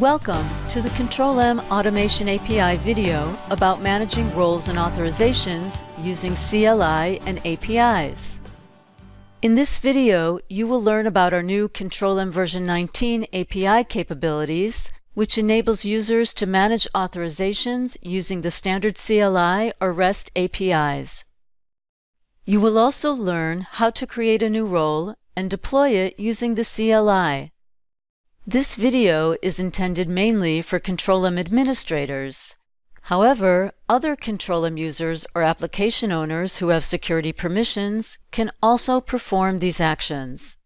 Welcome to the Control-M Automation API video about managing roles and authorizations using CLI and APIs. In this video, you will learn about our new Control-M version 19 API capabilities, which enables users to manage authorizations using the standard CLI or REST APIs. You will also learn how to create a new role and deploy it using the CLI. This video is intended mainly for Control-M administrators. However, other Control-M users or application owners who have security permissions can also perform these actions.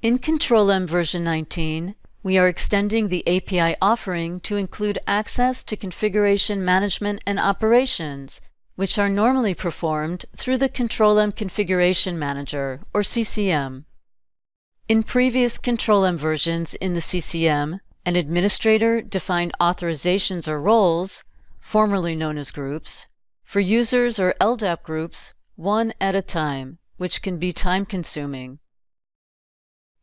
In Control-M version 19, we are extending the API offering to include access to configuration management and operations, which are normally performed through the Control-M Configuration Manager, or CCM. In previous Control-M versions in the CCM, an administrator defined authorizations or roles, formerly known as groups, for users or LDAP groups one at a time, which can be time-consuming.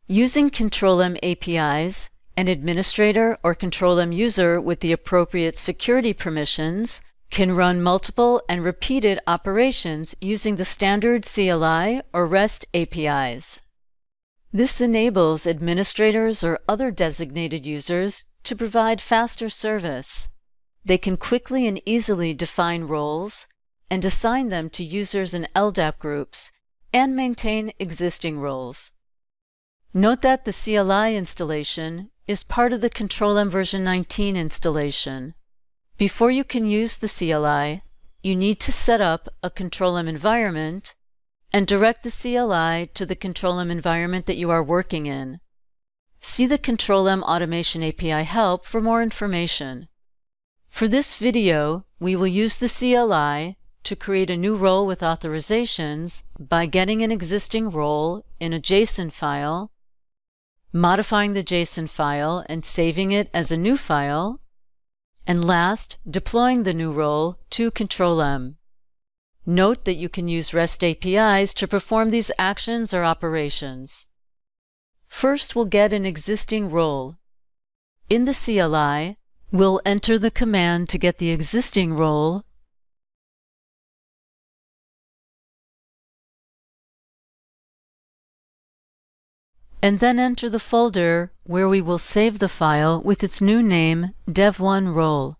Using Control-M APIs, an administrator or Control-M user with the appropriate security permissions can run multiple and repeated operations using the standard CLI or REST APIs. This enables administrators or other designated users to provide faster service. They can quickly and easily define roles and assign them to users in LDAP groups and maintain existing roles. Note that the CLI installation is part of the Control-M version 19 installation. Before you can use the CLI, you need to set up a Control-M environment and direct the CLI to the Control-M environment that you are working in. See the Control-M Automation API help for more information. For this video, we will use the CLI to create a new role with authorizations by getting an existing role in a JSON file, modifying the JSON file and saving it as a new file, and last, deploying the new role to Control-M. Note that you can use REST APIs to perform these actions or operations. First, we'll get an existing role. In the CLI, we'll enter the command to get the existing role and then enter the folder where we will save the file with its new name, dev1 role.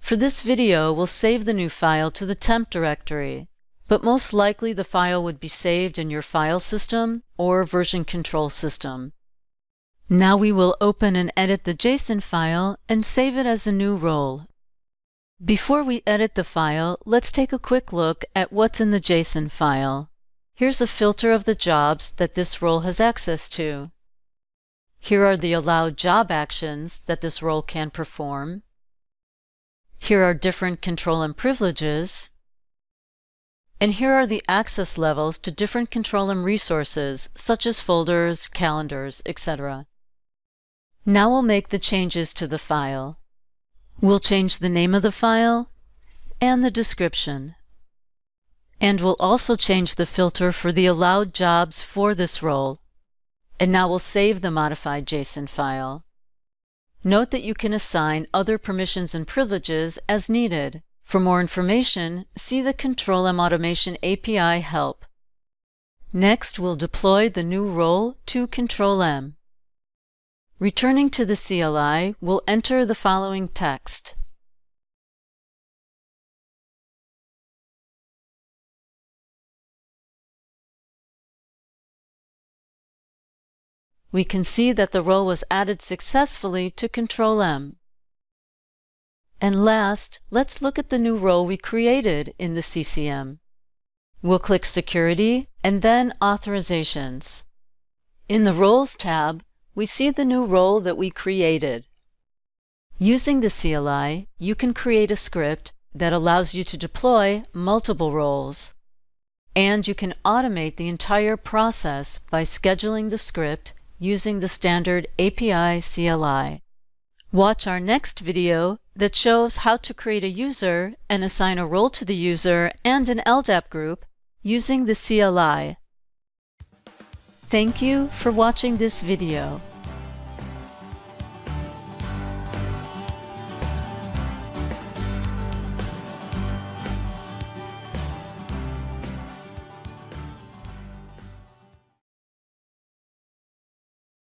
For this video, we'll save the new file to the temp directory, but most likely the file would be saved in your file system or version control system. Now we will open and edit the JSON file and save it as a new role. Before we edit the file, let's take a quick look at what's in the JSON file. Here's a filter of the jobs that this role has access to. Here are the allowed job actions that this role can perform. Here are different Control-M privileges. And here are the access levels to different Control-M resources, such as folders, calendars, etc. Now we'll make the changes to the file. We'll change the name of the file and the description. And we'll also change the filter for the allowed jobs for this role. And now we'll save the modified JSON file. Note that you can assign other permissions and privileges as needed. For more information, see the Control-M Automation API help. Next, we'll deploy the new role to Control-M. Returning to the CLI, we'll enter the following text. We can see that the role was added successfully to Control-M. And last, let's look at the new role we created in the CCM. We'll click Security and then Authorizations. In the Roles tab, we see the new role that we created. Using the CLI, you can create a script that allows you to deploy multiple roles. And you can automate the entire process by scheduling the script using the standard API CLI. Watch our next video that shows how to create a user and assign a role to the user and an LDAP group using the CLI. Thank you for watching this video.